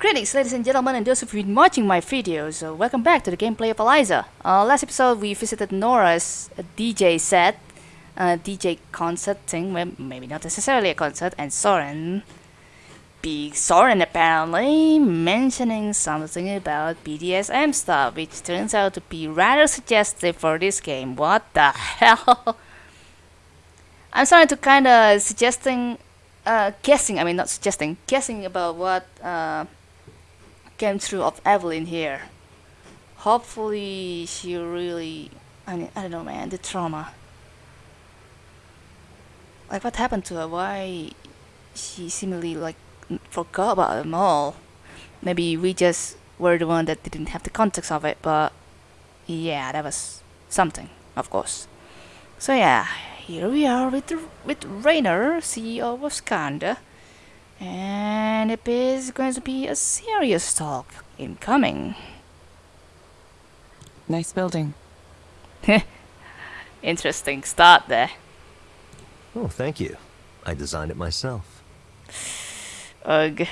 Greetings ladies and gentlemen and those who've been watching my videos, uh, welcome back to the gameplay of Eliza. Uh, last episode we visited Nora's uh, DJ set, uh, DJ concert thing, well, maybe not necessarily a concert, and Soren, big Soren apparently, mentioning something about BDSM stuff, which turns out to be rather suggestive for this game. What the hell? I'm starting to kinda suggesting, uh, guessing, I mean not suggesting, guessing about what, uh, came through of Evelyn here. Hopefully she really I mean I don't know man, the trauma. Like what happened to her? Why she seemingly like forgot about them all. Maybe we just were the one that didn't have the context of it, but yeah, that was something, of course. So yeah, here we are with with Rainer, CEO of Skandha. And it is going to be a serious talk incoming. Nice building. Interesting start there. Oh, thank you. I designed it myself. Ugh.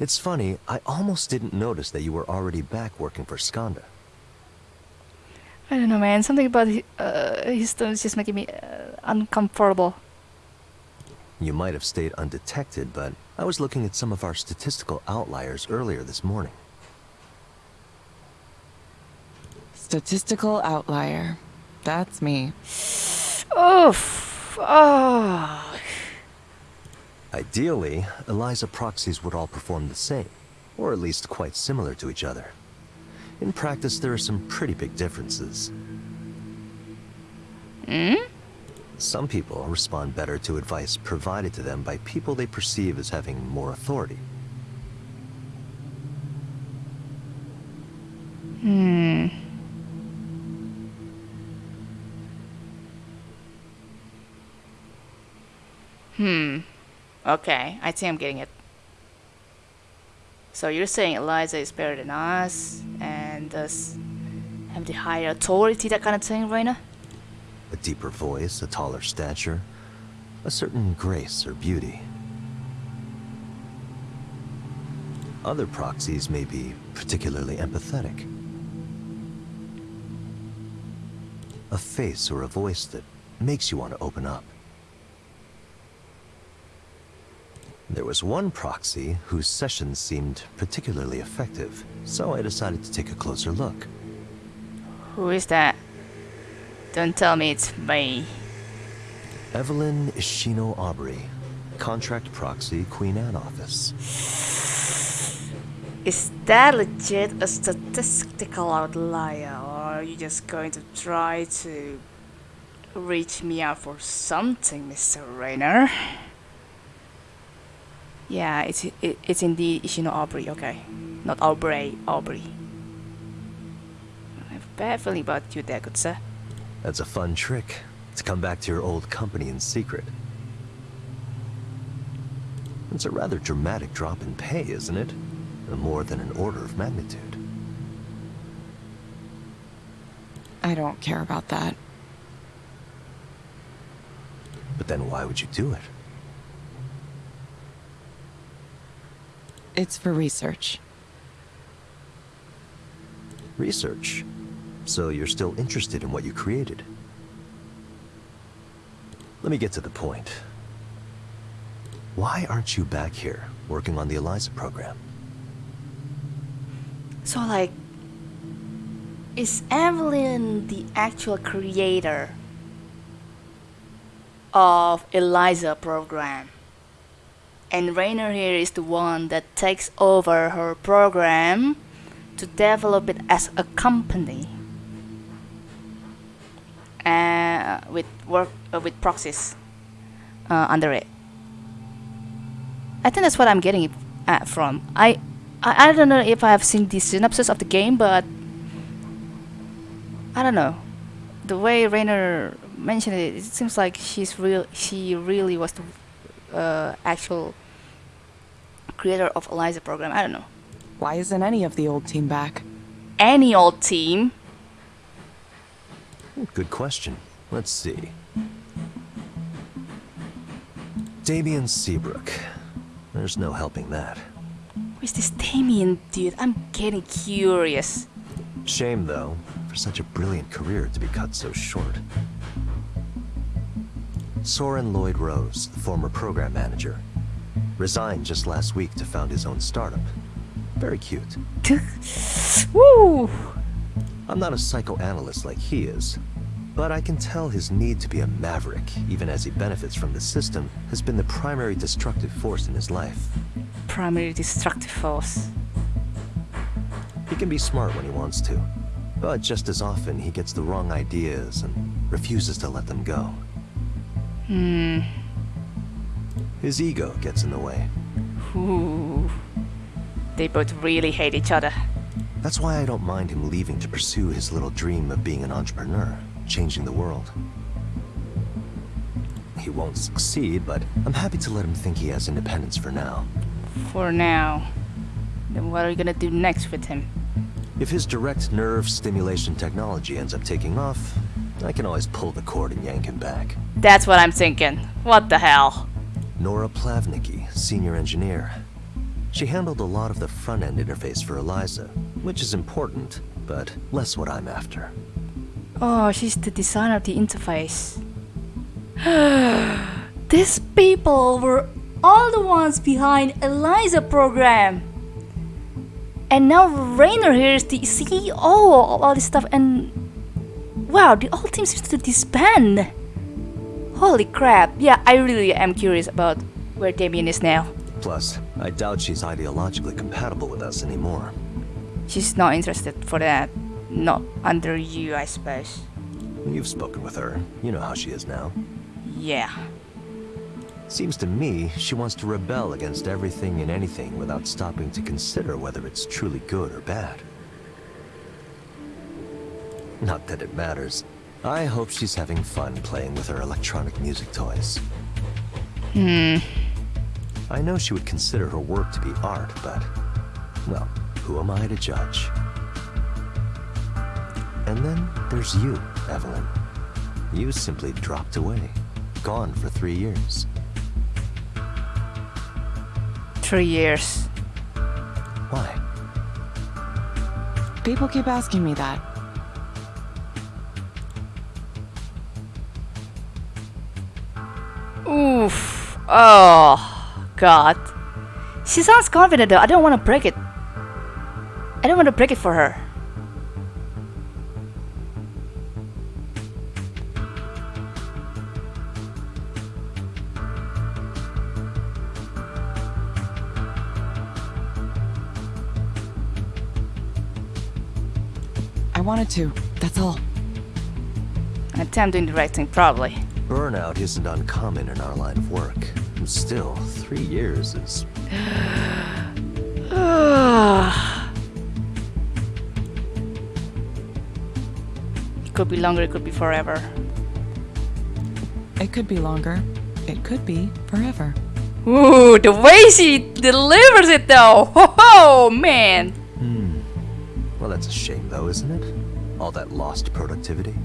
It's funny, I almost didn't notice that you were already back working for Skandha. I don't know, man. Something about uh, his tone is just making me uh, uncomfortable. You might have stayed undetected, but I was looking at some of our statistical outliers earlier this morning. Statistical outlier. That's me. Oof. Oh. Ideally, ELIZA proxies would all perform the same, or at least quite similar to each other. In practice, there are some pretty big differences. Hmm? Some people respond better to advice provided to them by people they perceive as having more authority. Hmm. Hmm. Okay, I think I'm getting it. So you're saying Eliza is better than us, and does have the higher authority, that kind of thing, Rainer? A deeper voice, a taller stature, a certain grace or beauty. Other proxies may be particularly empathetic. A face or a voice that makes you want to open up. There was one proxy whose sessions seemed particularly effective, so I decided to take a closer look. Who is that? Don't tell me it's me. Evelyn Ishino Aubrey, contract proxy, Queen Anne office. Is that legit a statistical outlier, or are you just going to try to reach me out for something, Mr. Rainer? Yeah, it's it, it's indeed Ishino Aubrey, okay. Not Aubrey, Aubrey. I have a bad feeling about you there, good sir. That's a fun trick, to come back to your old company in secret. It's a rather dramatic drop in pay, isn't it? More than an order of magnitude. I don't care about that. But then why would you do it? It's for research. Research. So you're still interested in what you created? Let me get to the point. Why aren't you back here, working on the ELIZA program? So like, is Evelyn the actual creator of Eliza program? And Rainer here is the one that takes over her program to develop it as a company uh, with work uh, with proxies uh, under it. I think that's what I'm getting it at from. I, I I don't know if I have seen the synopsis of the game, but I don't know. The way Rainer mentioned it, it seems like she's real. She really was the uh, actual creator of Eliza program. I don't know. Why isn't any of the old team back? Any old team. Good question. Let's see. Damien Seabrook. There's no helping that. Where's this Damien dude? I'm getting curious. Shame, though, for such a brilliant career to be cut so short. Soren Lloyd Rose, the former program manager, resigned just last week to found his own startup. Very cute. Woo! I'm not a psychoanalyst like he is, but I can tell his need to be a maverick, even as he benefits from the system, has been the primary destructive force in his life. Primary destructive force. He can be smart when he wants to, but just as often he gets the wrong ideas and refuses to let them go. Hmm. His ego gets in the way. Ooh. They both really hate each other. That's why I don't mind him leaving to pursue his little dream of being an entrepreneur, changing the world. He won't succeed, but I'm happy to let him think he has independence for now. For now. Then what are you gonna do next with him? If his direct nerve stimulation technology ends up taking off, I can always pull the cord and yank him back. That's what I'm thinking. What the hell? Nora Plavnicki, senior engineer. She handled a lot of the front-end interface for Eliza, which is important, but less what I'm after. Oh, she's the designer of the interface. These people were all the ones behind Eliza program. And now Rainer here is the CEO of all this stuff and wow, the whole team seems to disband. Holy crap. Yeah, I really am curious about where Damien is now. Plus, I doubt she's ideologically compatible with us anymore. She's not interested for that. Not under you, I suppose. You've spoken with her. You know how she is now. Yeah. Seems to me she wants to rebel against everything and anything without stopping to consider whether it's truly good or bad. Not that it matters. I hope she's having fun playing with her electronic music toys. Hmm. I know she would consider her work to be art, but... Well, who am I to judge? And then there's you, Evelyn. You simply dropped away. Gone for three years. Three years. Why? People keep asking me that. Oof. Oh, God. She sounds confident though. I don't want to break it. I don't want to break it for her. I wanted to, that's all. I think I'm doing the right thing, probably. Burnout isn't uncommon in our line of work. And still, three years is... it could be longer, it could be forever. It could be longer. It could be forever. Ooh, the way she delivers it though! Ho ho, man! Hmm. Well, that's a shame though, isn't it? All that lost productivity.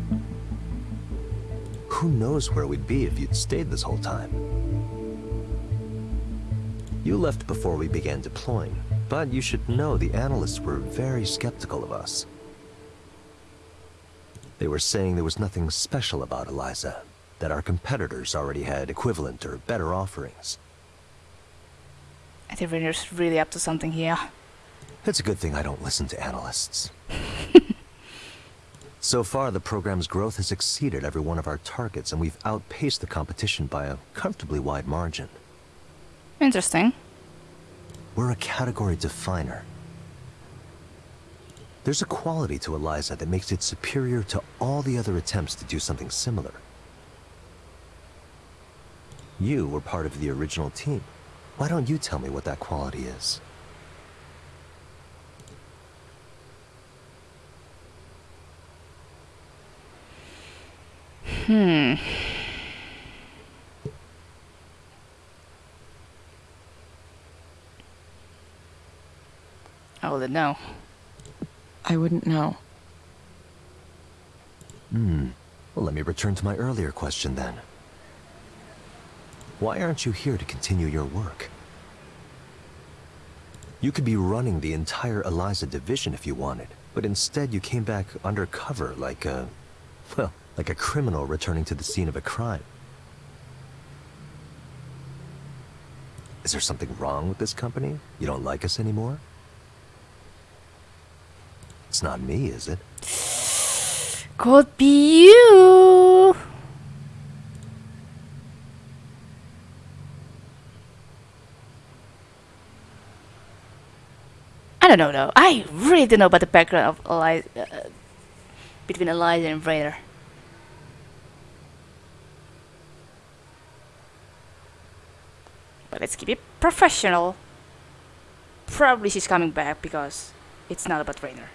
Who knows where we'd be if you'd stayed this whole time? You left before we began deploying, but you should know the analysts were very skeptical of us. They were saying there was nothing special about Eliza, that our competitors already had equivalent or better offerings. I think Rainer's really up to something here. It's a good thing I don't listen to analysts. so far, the program's growth has exceeded every one of our targets, and we've outpaced the competition by a comfortably wide margin. Interesting. We're a category definer. There's a quality to Eliza that makes it superior to all the other attempts to do something similar. You were part of the original team. Why don't you tell me what that quality is? Hmm. I wouldn't know. I wouldn't know. Hmm. Well, let me return to my earlier question then. Why aren't you here to continue your work? You could be running the entire Eliza division if you wanted, but instead you came back undercover like a... well, like a criminal returning to the scene of a crime. Is there something wrong with this company? You don't like us anymore? It's not me, is it? Could be you. I don't know though. I really don't know about the background of Eliza, uh, between Eliza and Raider. But let's keep it professional. Probably she's coming back because it's not about Rainer.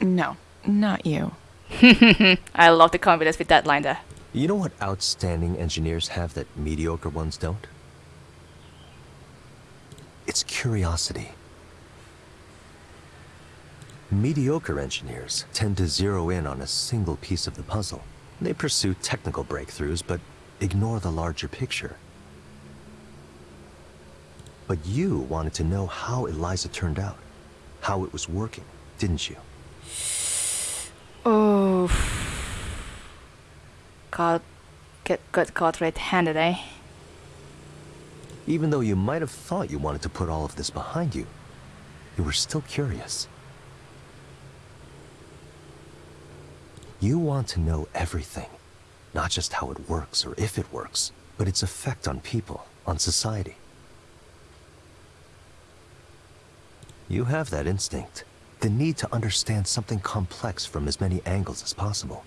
No, not you. I love the confidence with that line there. You know what outstanding engineers have that mediocre ones don't? It's curiosity. Mediocre engineers tend to zero in on a single piece of the puzzle. They pursue technical breakthroughs, but ignore the larger picture. But you wanted to know how Eliza turned out, how it was working, didn't you? Oh, caught, get got caught red-handed, eh? Even though you might have thought you wanted to put all of this behind you, you were still curious. You want to know everything, not just how it works or if it works, but its effect on people, on society. You have that instinct, the need to understand something complex from as many angles as possible.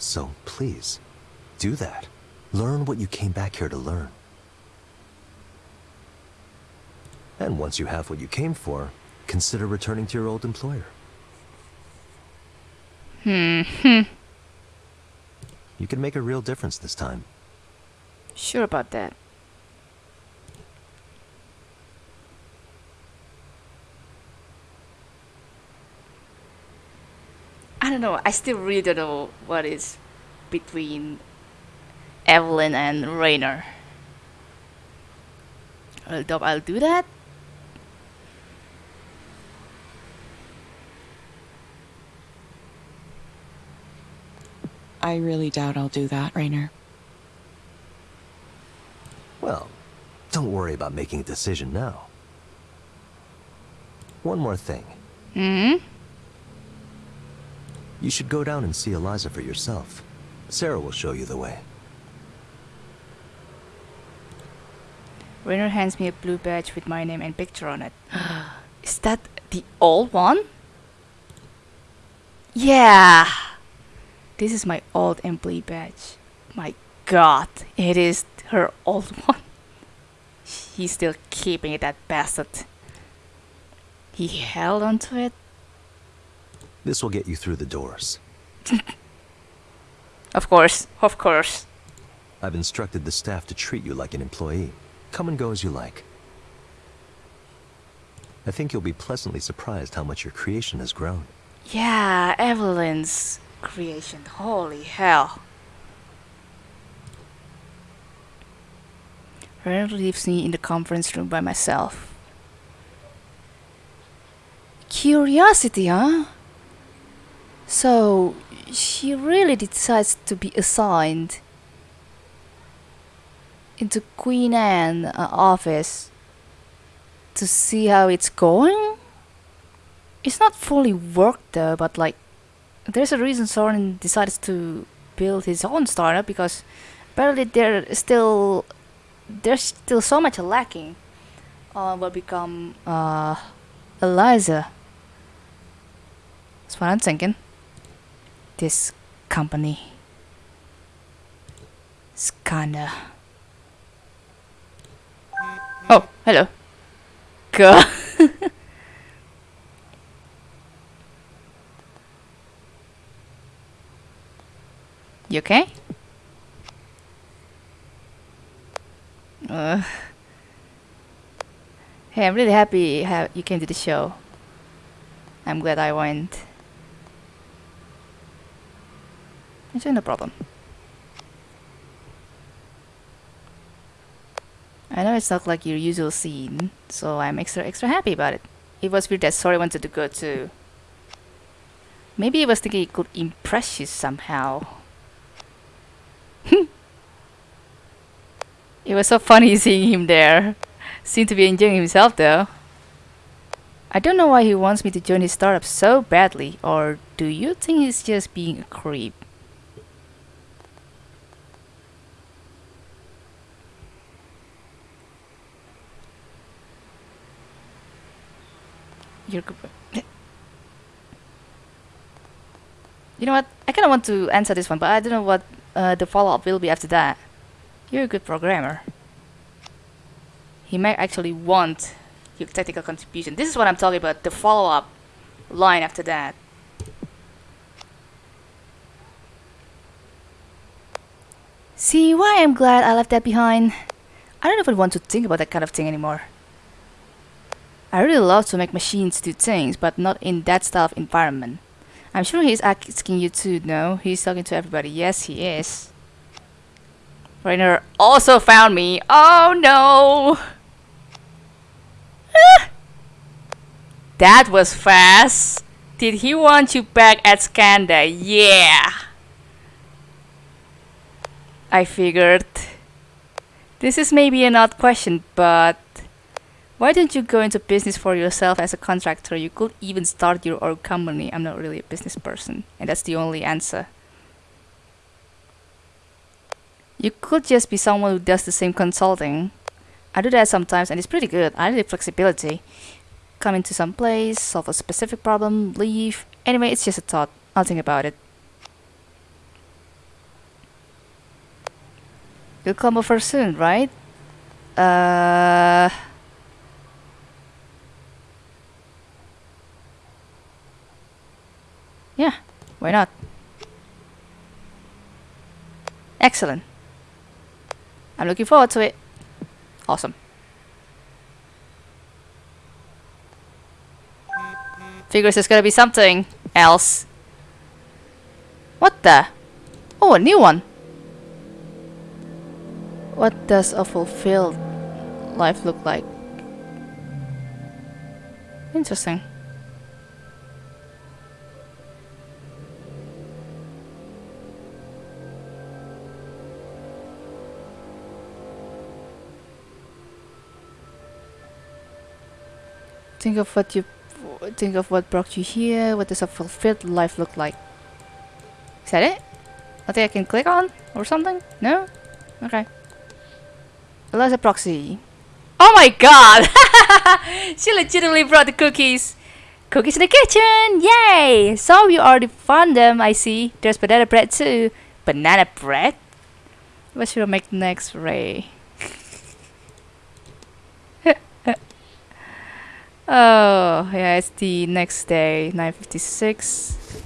So please, do that. Learn what you came back here to learn. And once you have what you came for, consider returning to your old employer. Hmm. You can make a real difference this time. Sure about that. Don't know. I still really don't know what is between Evelyn and Rainer. I'll, do- I'll do that. I really doubt I'll do that, Rainer. Well, don't worry about making a decision now. One more thing. Hmm. You should go down and see Eliza for yourself. Sarah will show you the way. Rainer hands me a blue badge with my name and picture on it. Is that the old one? Yeah! This is my old employee badge. My god, it is her old one. He's still keeping it, that bastard. He held onto it? This will get you through the doors. Of course, of course. I've instructed the staff to treat you like an employee. Come and go as you like. I think you'll be pleasantly surprised how much your creation has grown. Yeah, Evelyn's creation. Holy hell. Rainer leaves me in the conference room by myself. Curiosity, huh? So, she really decides to be assigned into Queen Anne uh, office to see how it's going? It's not fully worked though, but like, there's a reason Soren decides to build his own startup because apparently there still there's still so much lacking on what become uh, Eliza. That's what I'm thinking. This company is kinda. Oh, hello. God. you okay? Uh, hey, I'm really happy ha- you came to the show. I'm glad I went. It's no problem. I know it's not like your usual scene, so I'm extra extra happy about it. It was weird that Sori wanted to go too. Maybe he was thinking he could impress you somehow. it was so funny seeing him there. Seemed to be enjoying himself though. I don't know why he wants me to join his startup so badly, or do you think he's just being a creep? You're good. You know what? I kind of want to answer this one, but I don't know what uh, the follow-up will be after that. You're a good programmer. He might actually want your technical contribution. This is what I'm talking about, the follow-up line after that. See why I'm glad I left that behind. I don't even want to think about that kind of thing anymore. I really love to make machines do things, but not in that style of environment. I'm sure he's asking you to know. He's talking to everybody. Yes, he is. Rainer also found me. Oh no! that was fast. Did he want you back at Skandha? Yeah! I figured. This is maybe an odd question, but why don't you go into business for yourself as a contractor? You could even start your own company. I'm not really a business person, and that's the only answer. You could just be someone who does the same consulting. I do that sometimes, and it's pretty good. I like flexibility. Come into some place, solve a specific problem, leave. Anyway, it's just a thought. I'll think about it. You'll come over soon, right? Uh... Yeah, why not? Excellent. I'm looking forward to it. Awesome. Figures there's gonna be something else. What the? Oh, a new one. What does a fulfilled life look like? Interesting. Think of what you think of what brought you here. What does a fulfilled life look like? Is that it? Nothing I can click on or something? No? Okay. Eliza proxy. Oh my god! she legitimately brought the cookies. Cookies in the kitchen! Yay! So you already found them, I see. There's banana bread too. Banana bread? What should I make next, Rae? Oh, yeah, it's the next day, 9.56.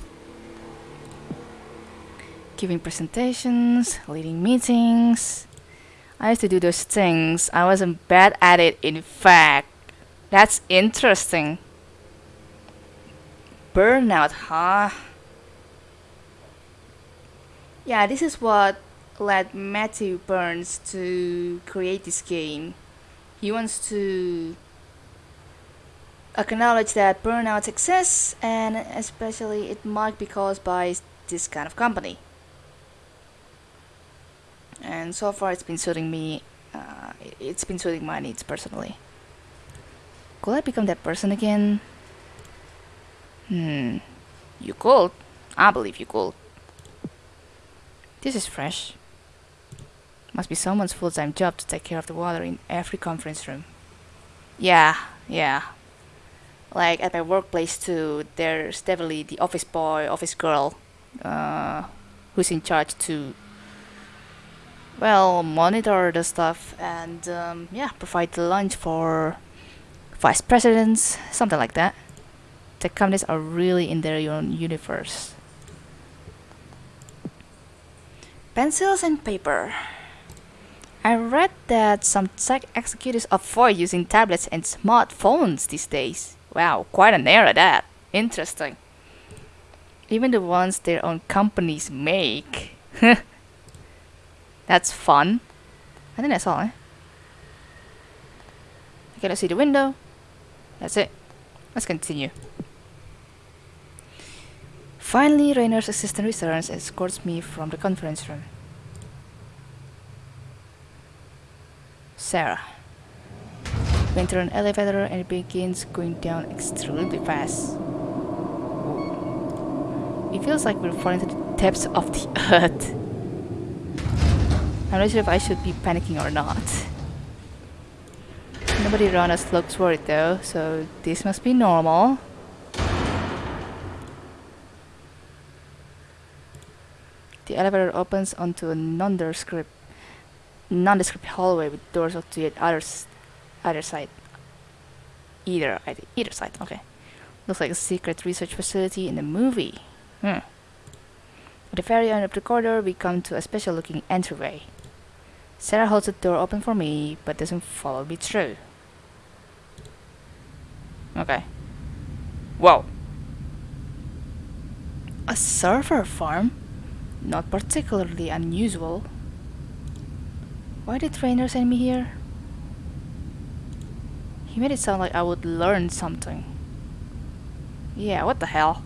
Giving presentations, leading meetings. I used to do those things. I wasn't bad at it, in fact. That's interesting. Burnout, huh? Yeah, this is what led Matthew Burns to create this game. He wants to acknowledge that burnout exists and especially it might be caused by this kind of company. And so far it's been suiting me, uh, it's been suiting my needs personally. Could I become that person again? Hmm, you could. I believe you could. This is fresh. Must be someone's full-time job to take care of the water in every conference room. Yeah, yeah, like at my workplace too there's definitely the office boy office girl uh, who's in charge to well monitor the stuff and um, yeah provide the lunch for vice presidents something like that. The companies are really in their own universe. Pencils and paper. I read that some tech executives avoid using tablets and smartphones these days Wow, quite an era that. Interesting. Even the ones their own companies make. that's fun. I think that's all, eh? Okay, let's see the window. That's it. Let's continue. Finally, Rainer's assistant returns and escorts me from the conference room. Sarah. We enter an elevator and it begins going down extremely fast. It feels like we're falling to the depths of the earth. I'm not sure if I should be panicking or not. Nobody around us looks worried though, so this must be normal. The elevator opens onto a nondescript, nondescript hallway with doors to the other, s- other side. Either, either, side. Okay. Looks like a secret research facility in a movie. Hmm. At the very end of the corridor, we come to a special-looking entryway. Sarah holds the door open for me, but doesn't follow me through. Okay. Whoa. A server farm? Not particularly unusual. Why did Rainer send me here? He made it sound like I would learn something. Yeah, what the hell?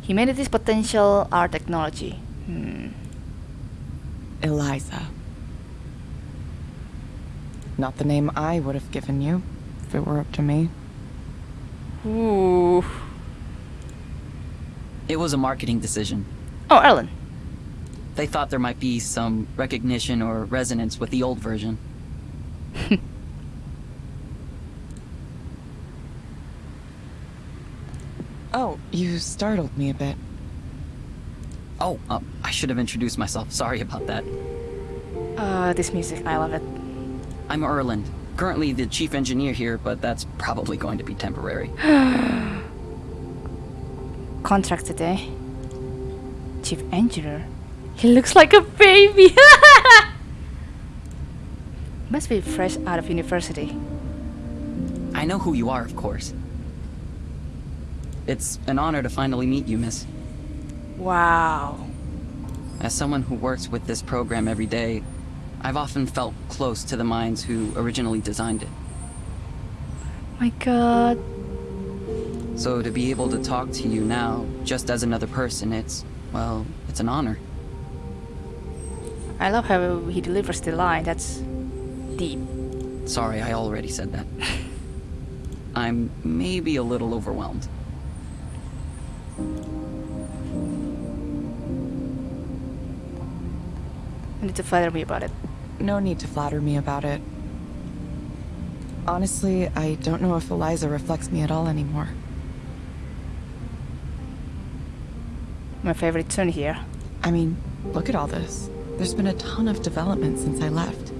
Humanity's potential our technology. Hmm. Eliza. Not the name I would have given you, if it were up to me. Ooh. It was a marketing decision. Oh, Ellen. They thought there might be some recognition or resonance with the old version. Oh, you startled me a bit. Oh, uh, I should have introduced myself. Sorry about that. Uh, this music, I love it. I'm Erlend, currently the chief engineer here, but that's probably going to be temporary. Contract today. Chief engineer. He looks like a baby. Must be fresh out of university. I know who you are, of course. It's an honor to finally meet you, miss. Wow. As someone who works with this program every day, I've often felt close to the minds who originally designed it. My god. So to be able to talk to you now, just as another person, it's, well, it's an honor. I love how he delivers the line. That's deep. Sorry, I already said that. I'm maybe a little overwhelmed. You need to flatter me about it. No need to flatter me about it. Honestly, I don't know if Eliza reflects me at all anymore. My favorite tune here. I mean, look at all this. There's been a ton of development since I left.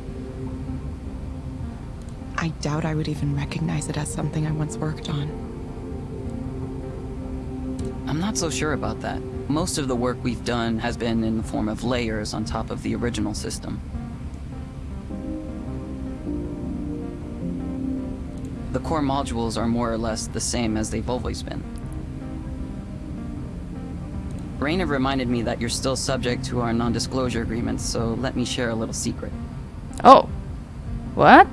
I doubt I would even recognize it as something I once worked on. Not so sure about that. Most of the work we've done has been in the form of layers on top of the original system. The core modules are more or less the same as they've always been. Rainer reminded me that you're still subject to our non-disclosure agreements, so let me share a little secret. Oh. What?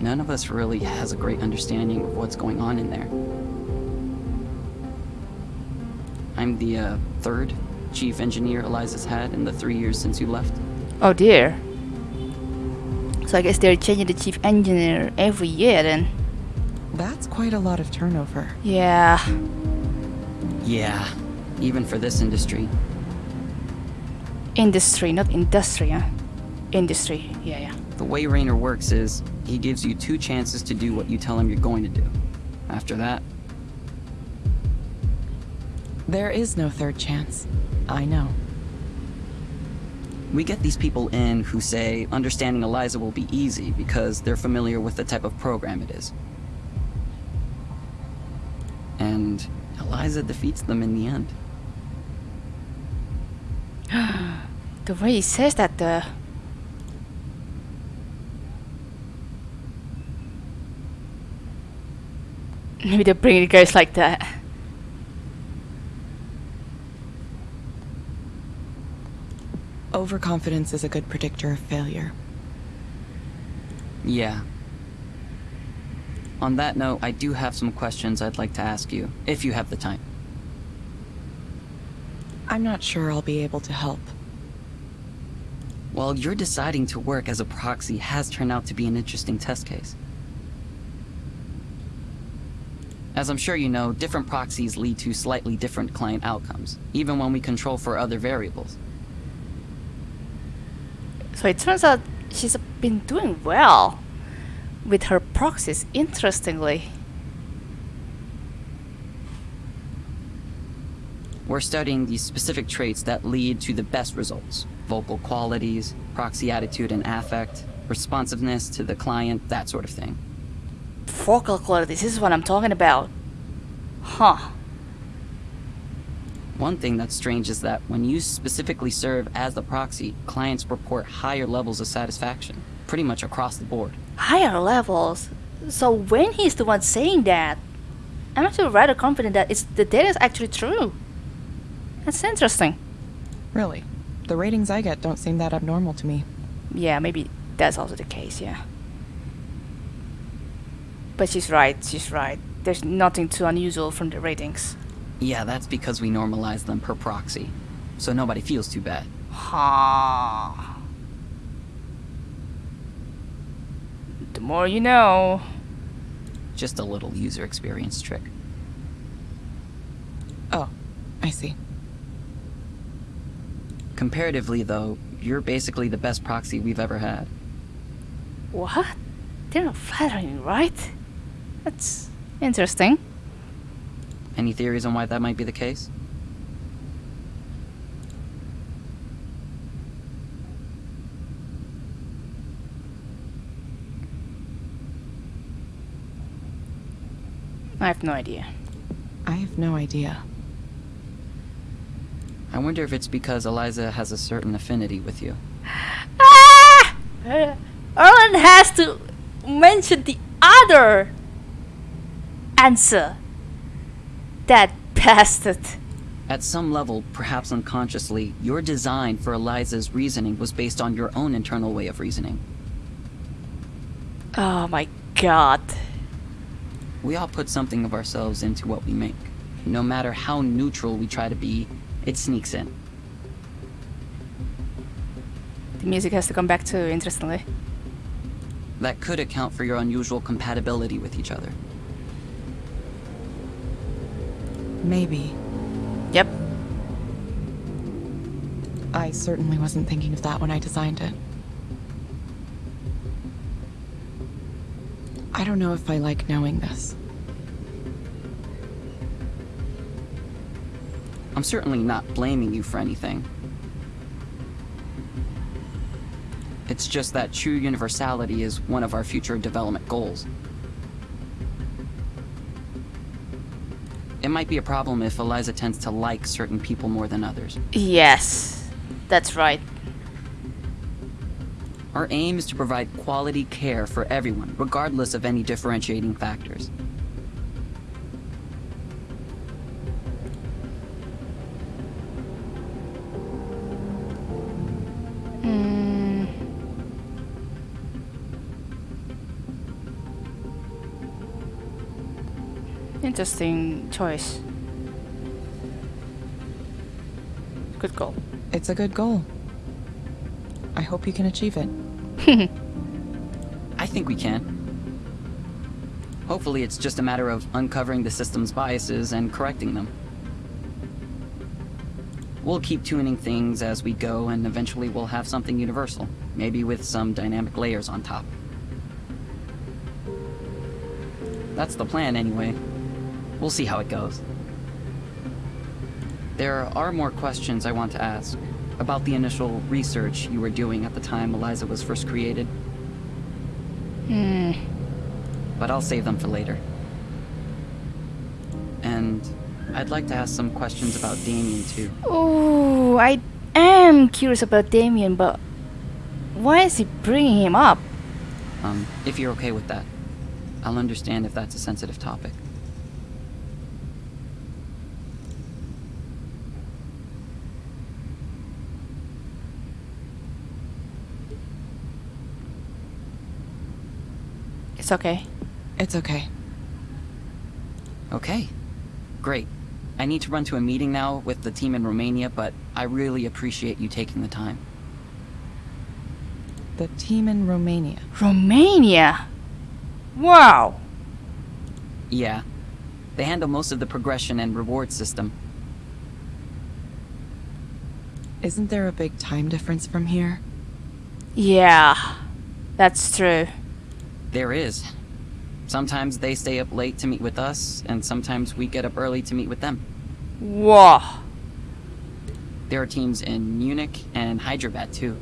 None of us really has a great understanding of what's going on in there. I'm the uh, third chief engineer Eliza's had in the three years since you left. Oh dear. So I guess they're changing the chief engineer every year then. That's quite a lot of turnover. Yeah. Yeah, even for this industry. Industry, not industry, huh? Industry. Yeah, yeah. The way Rainer works is, he gives you two chances to do what you tell him you're going to do. After that, There is no third chance. I know. we get these people in who say understanding Eliza will be easy because they're familiar with the type of program it is. And Eliza defeats them in the end. The way he says that, uh... Maybe they're bringing guys like that. Overconfidence is a good predictor of failure. Yeah. On that note, I do have some questions I'd like to ask you, if you have the time. I'm not sure I'll be able to help. Well, your deciding to work as a proxy has turned out to be an interesting test case. As I'm sure you know, different proxies lead to slightly different client outcomes, even when we control for other variables. So it turns out she's been doing well with her proxies, interestingly. We're studying the specific traits that lead to the best results. Vocal qualities, proxy attitude and affect, responsiveness to the client, that sort of thing. Vocal qualities, this is what I'm talking about. Huh. One thing that's strange is that when you specifically serve as the proxy, clients report higher levels of satisfaction, pretty much across the board. Higher levels. So when he's the one saying that, I'm actually rather confident that it's the data is actually true. That's interesting. Really. The ratings I get don't seem that abnormal to me. Yeah, maybe that's also the case, yeah. But she's right, she's right. There's nothing too unusual from the ratings. Yeah, that's because we normalize them per proxy, so nobody feels too bad. Ha. The more you know. Just a little user experience trick. Oh, I see. Comparatively, though, you're basically the best proxy we've ever had. What? They're not flattering, right? That's interesting. Any theories on why that might be the case? I have no idea. I have no idea. I wonder if it's because Eliza has a certain affinity with you. Ah! Erlend has to mention the other answer. That bastard. At some level, perhaps unconsciously, your design for Eliza's reasoning was based on your own internal way of reasoning. Oh my god. We all put something of ourselves into what we make. No matter how neutral we try to be, it sneaks in. The music has to come back too, interestingly. That could account for your unusual compatibility with each other. Maybe. Yep. I certainly wasn't thinking of that when I designed it. I don't know if I like knowing this. I'm certainly not blaming you for anything. It's just that true universality is one of our future development goals. It might be a problem if Eliza tends to like certain people more than others. Yes. That's right. Our aim is to provide quality care for everyone, regardless of any differentiating factors. Mm. Interesting choice. Good goal. It's a good goal. I hope you can achieve it. I think we can. Hopefully it's just a matter of uncovering the system's biases and correcting them. We'll keep tuning things as we go, and eventually we'll have something universal. Maybe with some dynamic layers on top. That's the plan, anyway. We'll see how it goes. There are more questions I want to ask. About the initial research you were doing at the time Eliza was first created. Hmm. But I'll save them for later. And I'd like to ask some questions about Damien, too. Oh, I am curious about Damien, but why is he bringing him up? Um, if you're okay with that. I'll understand if that's a sensitive topic. It's okay. It's okay. Okay. Great. I need to run to a meeting now with the team in Romania, but I really appreciate you taking the time. The team in Romania. Romania! Wow! Yeah. They handle most of the progression and reward system. Isn't there a big time difference from here? Yeah, that's true. There is. Sometimes they stay up late to meet with us, and sometimes we get up early to meet with them. Whoa! There are teams in Munich and Hyderabad too.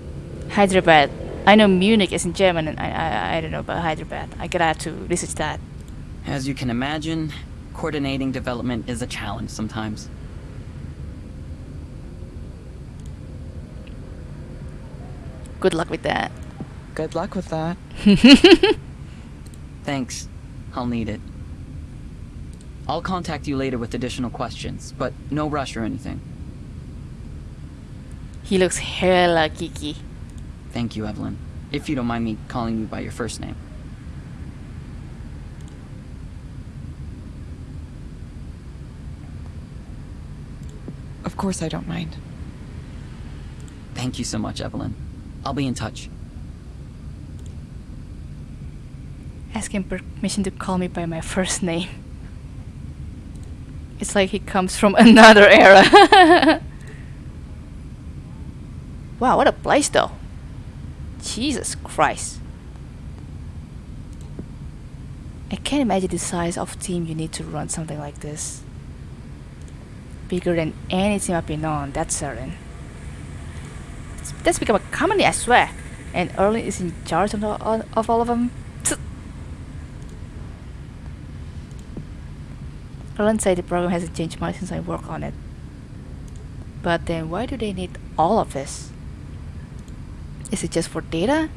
Hyderabad. I know Munich is in German, and I, I, I don't know about Hyderabad. I gotta have to research that. As you can imagine, coordinating development is a challenge sometimes. Good luck with that. Good luck with that. Thanks. I'll need it. I'll contact you later with additional questions, but no rush or anything. He looks hella geeky. Thank you, Evelyn. If you don't mind me calling you by your first name. Of course I don't mind. Thank you so much, Evelyn. I'll be in touch. Ask him permission to call me by my first name. It's like he comes from another era. wow, what a place though. Jesus Christ. I can't imagine the size of team you need to run something like this. Bigger than any team I've been on, that's certain. That's become a company, I swear. And Erlend is in charge of all of them. Erlend said the program hasn't changed much since I worked on it. But then why do they need all of this? Is it just for data?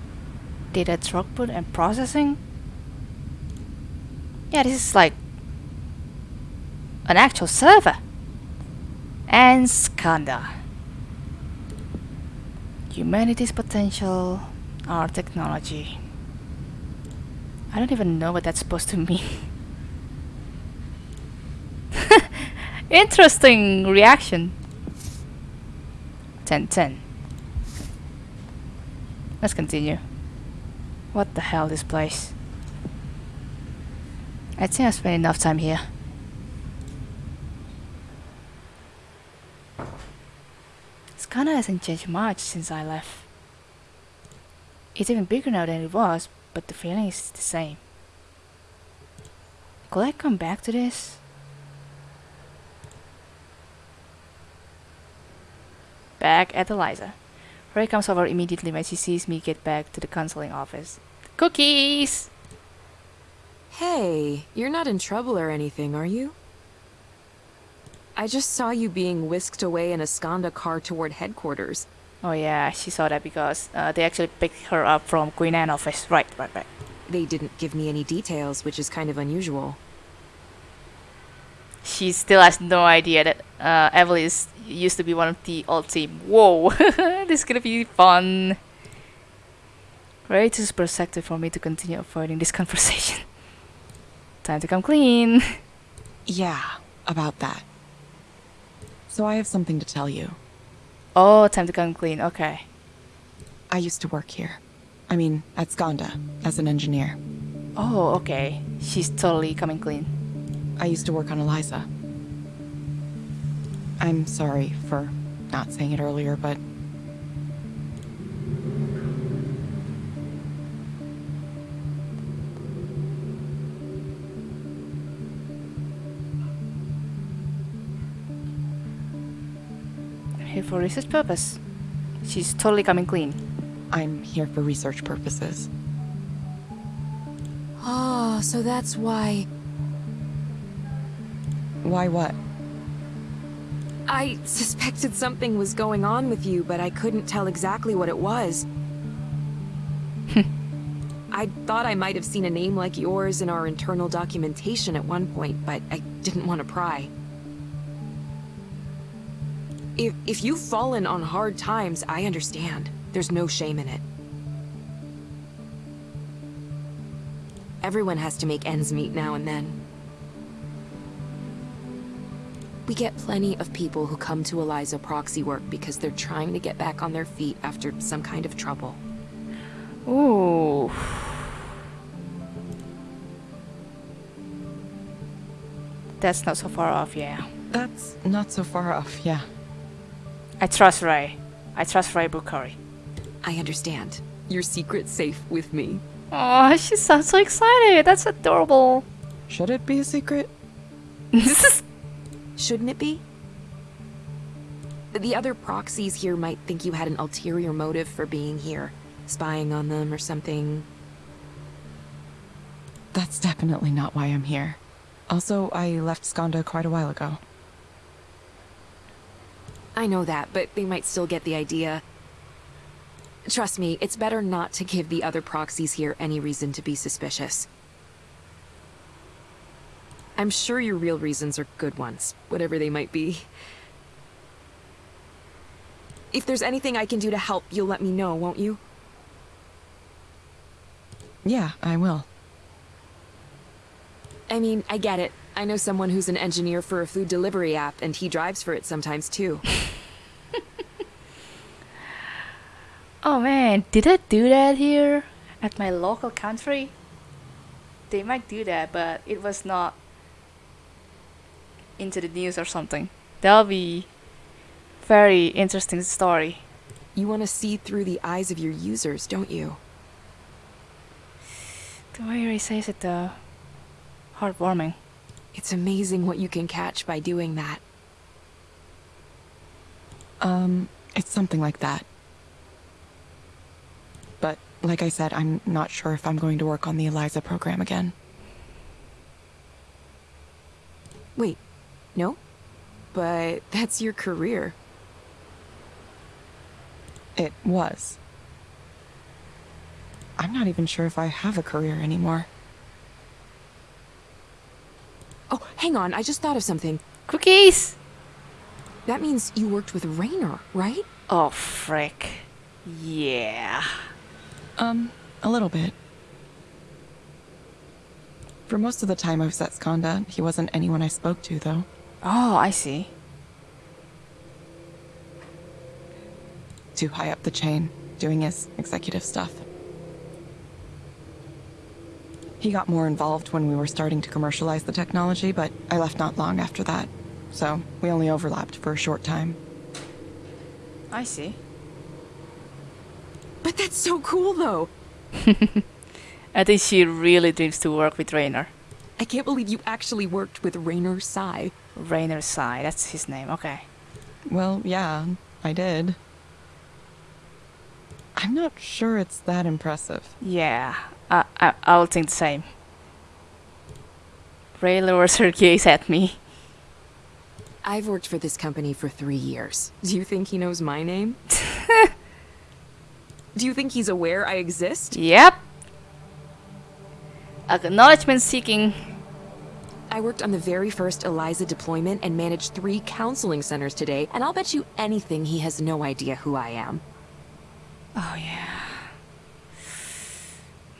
Data throughput and processing? Yeah, this is like an actual server. And Skandha. Humanity's potential, our technology. I don't even know what that's supposed to mean. Interesting reaction. 10 10. Let's continue. What the hell, this place? I think I've spent enough time here. Skandha hasn't changed much since I left. It's even bigger now than it was, but the feeling is the same. Could I come back to this? Back at Eliza. Rae comes over immediately when she sees me get back to the counseling office. Cookies! Hey, you're not in trouble or anything, are you? I just saw you being whisked away in a Skandha car toward headquarters. Oh yeah, she saw that because uh, they actually picked her up from Queen Anne office. Right, right, right. They didn't give me any details, which is kind of unusual. She still has no idea that uh, Evelyn is, used to be one of the old team. Whoa, this is gonna be fun. Way too perspective for me to continue avoiding this conversation. Time to come clean. Yeah, about that. So I have something to tell you. Oh, time to come clean. Okay. I used to work here. I mean, at Skandha, as an engineer. Oh, okay. She's totally coming clean. I used to work on Eliza. I'm sorry for not saying it earlier, but Here for research purpose. She's totally coming clean. I'm here for research purposes. Oh, so that's why. Why what? I suspected something was going on with you, but I couldn't tell exactly what it was. Hmm. I thought I might have seen a name like yours in our internal documentation at one point, but I didn't want to pry. If, if you've fallen on hard times, I understand. There's no shame in it. Everyone has to make ends meet now and then. We get plenty of people who come to Eliza proxy work because they're trying to get back on their feet after some kind of trouble. Ooh. That's not so far off, yeah. That's not so far off, yeah. I trust Rae. I trust Rae Bukhari. I understand. Your secret's safe with me. Oh, she sounds so excited. That's adorable. Should it be a secret? this is Shouldn't it be? The other proxies here might think you had an ulterior motive for being here, spying on them or something. That's definitely not why I'm here. Also, I left Skandha quite a while ago. I know that, but they might still get the idea. Trust me, it's better not to give the other proxies here any reason to be suspicious. I'm sure your real reasons are good ones, whatever they might be. If there's anything I can do to help, you'll let me know, won't you? Yeah, I will. I mean, I get it. I know someone who's an engineer for a food delivery app, and he drives for it sometimes too. Oh man, did I do that here at my local country? They might do that, but it was not into the news or something. That'll be very interesting story. You want to see through the eyes of your users, don't you? The way he says it though, heartwarming. It's amazing what you can catch by doing that. Um, it's something like that. But, like I said, I'm not sure if I'm going to work on the Eliza program again. Wait, no? But that's your career. It was. I'm not even sure if I have a career anymore. Oh, hang on, I just thought of something. Cookies! That means you worked with Rainer, right? Oh frick. Yeah. Um, a little bit. For most of the time I was at Skandha, he wasn't anyone I spoke to, though. Oh, I see. Too high up the chain, doing his executive stuff. He got more involved when we were starting to commercialize the technology, but I left not long after that. So, we only overlapped for a short time. I see. But that's so cool, though! I think she really dreams to work with Rainer. I can't believe you actually worked with Rainer Sai. Rainer Sai, that's his name, okay. Well, yeah, I did. I'm not sure it's that impressive. Yeah, I, I, I'll think the same. Rae lowers her gaze at me. I've worked for this company for three years. Do you think he knows my name? Do you think he's aware I exist? Yep. Acknowledgement seeking. I worked on the very first ELIZA deployment and managed three counseling centers today, and I'll bet you anything he has no idea who I am. Oh yeah.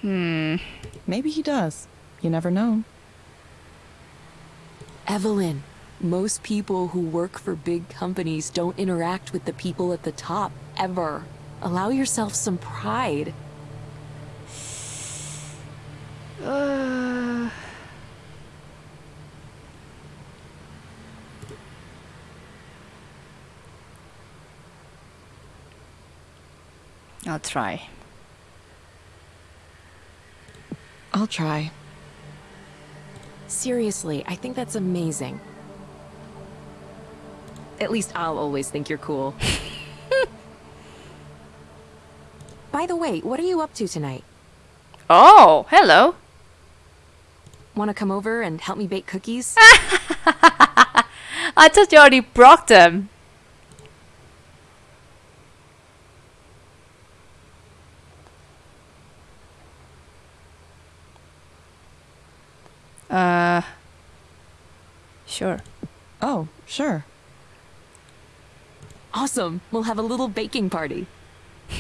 Hmm. Maybe he does. You never know. Evelyn, most people who work for big companies don't interact with the people at the top, ever. Allow yourself some pride. I'll try. I'll try. Seriously, I think that's amazing. At least I'll always think you're cool. By the way, what are you up to tonight? Oh, hello. Want to come over and help me bake cookies? I thought you already broke them. Uh, sure. Oh, sure. awesome. We'll have a little baking party.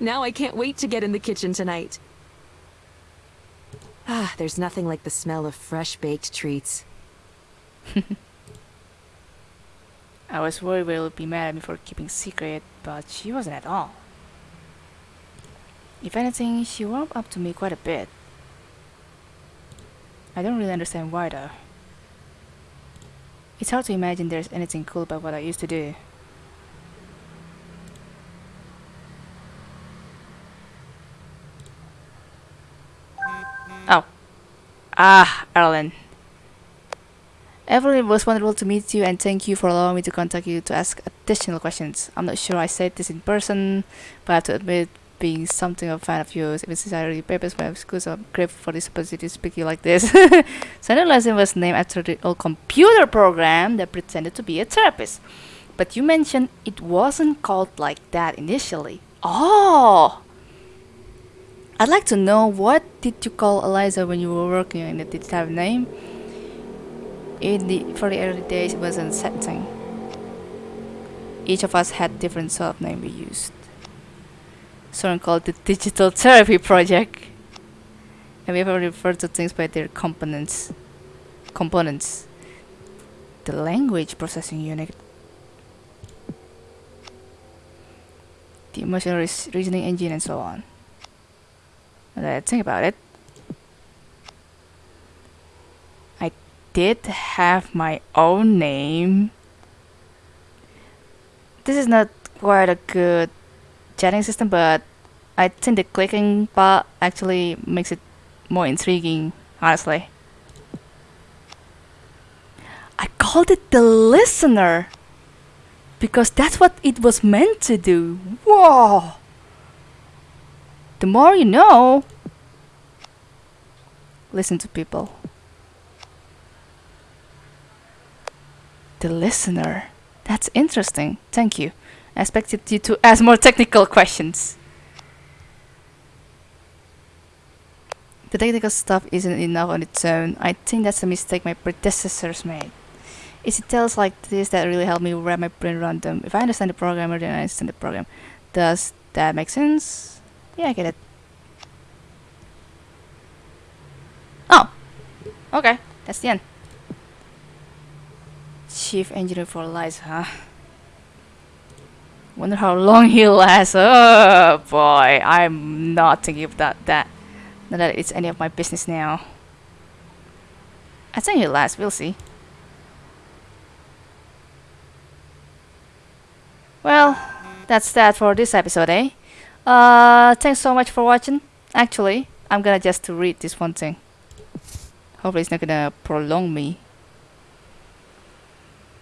now I can't wait to get in the kitchen tonight. Ah, there's nothing like the smell of fresh baked treats. I was worried Will would be mad at me for keeping secret, but she wasn't at all. If anything, she warmed up to me quite a bit. I don't really understand why though. It's hard to imagine there's anything cool about what I used to do. Oh. Ah, Erlend. Evelyn, was wonderful to meet you and thank you for allowing me to contact you to ask additional questions. I'm not sure I said this in person, but I have to admit being something of a fan of yours, even since I already papers my school, so I'm grateful for this opportunity to speak to you like this. Lesson was named after the old computer program that pretended to be a therapist. But you mentioned it wasn't called like that initially. Oh! I'd like to know what did you call Eliza when you were working on it? Did have a name? In the for the early days, it was a setting. Each of us had different sort of name we used. Someone called the Digital Therapy Project. And we ever referred to things by their components. Components. The language processing unit. The emotional reasoning engine and so on. I think about it. I did have my own name. This is not quite a good chatting system, but I think the clicking part actually makes it more intriguing, honestly. I called it the listener because that's what it was meant to do. Whoa! The more you know, listen to people. The listener. That's interesting. Thank you. I expected you to ask more technical questions. The technical stuff isn't enough on its own. I think that's a mistake my predecessors made. It's details like this that really help me wrap my brain around them. If I understand the programmer, then I understand the program. Does that make sense? Yeah, I get it. Oh! Okay, that's the end. Chief Engineer for Eliza, huh? Wonder how long he'll last. Oh boy, I'm not thinking about that. Not that it's any of my business now. I think he'll last, we'll see. Well, that's that for this episode, eh? Uh, thanks so much for watching. Actually, I'm gonna just read this one thing. Hopefully it's not gonna prolong me.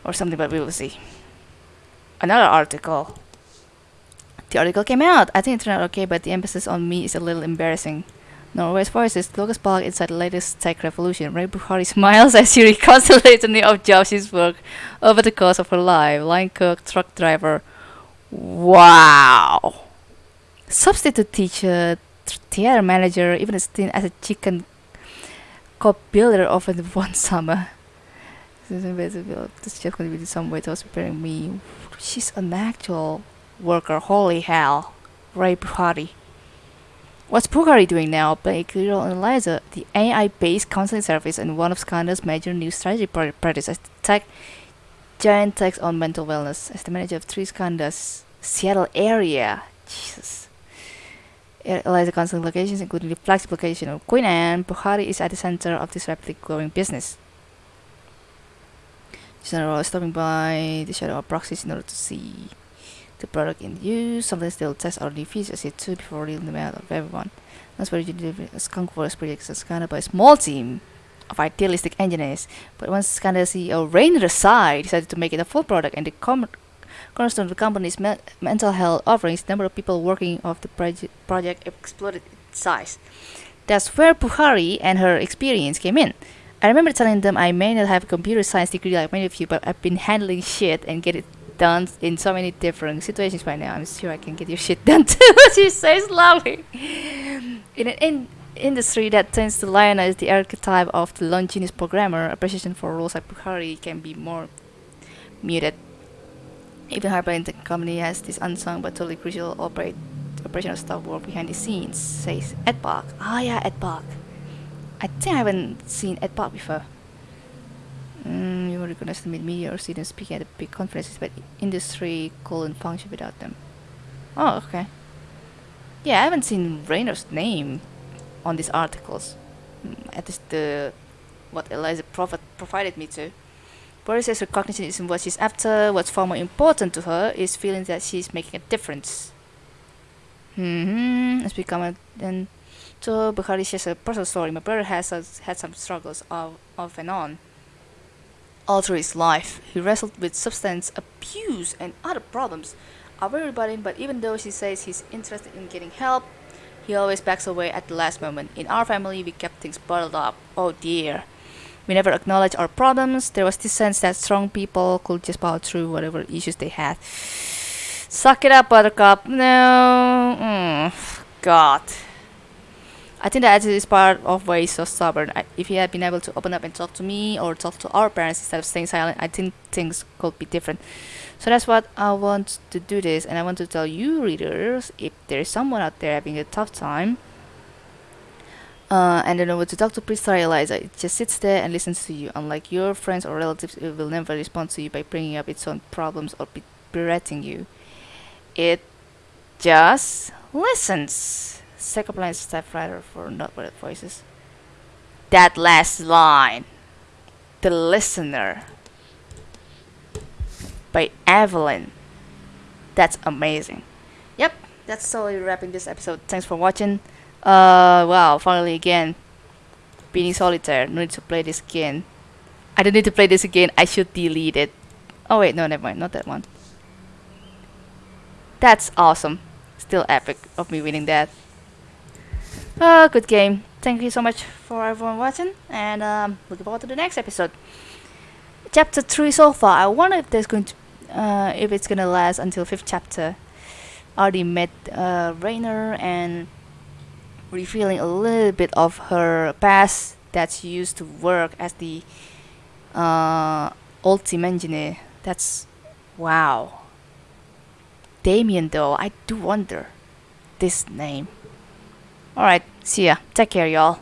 Or something, but we will see another article. The article came out. I think it turned out okay, but the emphasis on me is a little embarrassing. Norway's voices, Lucas Balk inside the latest tech revolution. Rae Bukhari smiles as she reconsiderates the new of jobs she's worked over the course of her life. Line cook, truck driver. Wow. Substitute teacher, theater manager, even a stint as a chicken coop builder over the one summer. This is to be some way to preparing me. She's an actual worker. Holy hell. Rae Bukhari. What's Bukhari doing now? Playing a role in Eliza, the AI-based counseling service and one of Skandha's major new strategy projects as tech giant takes on mental wellness. As the manager of three Skandha's Seattle area. Jesus. Eliza counseling locations, including the flagship location of Queen Anne, Bukhari is at the center of this rapidly growing business. General stopping by the shadow of proxies in order to see the product in use. Sometimes they'll test our new features it too before reading them out of everyone. That's where you deliver a skunk force project is kind of by a small team of idealistic engineers. But once Skandha CEO Rainer Sai decided to make it a full product and the cornerstone of the company's me mental health offerings, the number of people working of the proje project exploded in size. That's where Bukhari and her experience came in. I remember telling them I may not have a computer science degree like many of you, but I've been handling shit and get it done in so many different situations by now. I'm sure I can get your shit done too. she says lovely. In an in industry that tends to lionize the archetype of the Longinus programmer, appreciation for roles like Bukhari can be more muted. Even Harper in the company has this unsung but totally crucial operate operational stuff work behind the scenes, says Ed Park. Ah yeah, Ed Park. I think I haven't seen Ed Park before. Mm, you were recognized to meet media or students speaking at the big conferences, but industry couldn't function without them. Oh, okay. Yeah, I haven't seen Rainer's name on these articles. Mm, At least the what Eliza provided me to. Boris says recognition isn't what she's after. What's far more important to her is feeling that she's making a difference. Hmm. As we come then to Bukhari shares a personal story. My brother has has had some struggles off, off and on. All through his life, he wrestled with substance abuse and other problems. Worry about but even though she says he's interested in getting help, he always backs away at the last moment. In our family, we kept things bottled up. Oh dear. We never acknowledged our problems. There was this sense that strong people could just power through whatever issues they had. Suck it up, Buttercup. No. Mm, God. I think that is part of why he's so stubborn. I, if he had been able to open up and talk to me or talk to our parents instead of staying silent, I think things could be different. So that's what I want to do this, and I want to tell you readers if there is someone out there having a tough time uh, and don't know what to talk to, please try Eliza. It just sits there and listens to you. Unlike your friends or relatives, it will never respond to you by bringing up its own problems or be- berating you. It just listens. Second line step writer for not worded voices. That last line, the listener, by Evelyn. That's amazing. Yep, that's totally wrapping this episode. Thanks for watching. Uh, wow, finally again. Being solitaire. No need to play this again. I don't need to play this again. I should delete it. Oh wait, no, never mind. Not that one. That's awesome. Still epic of me winning that. Uh, good game. Thank you so much for everyone watching, and um, looking forward to the next episode. Chapter three so far. I wonder if there's going to, uh, if it's gonna last until fifth chapter. Already met uh, Rainer and revealing a little bit of her past that she used to work as the uh, old team engineer. That's wow. Damien, though, I do wonder this name. Alright, see ya. Take care, y'all.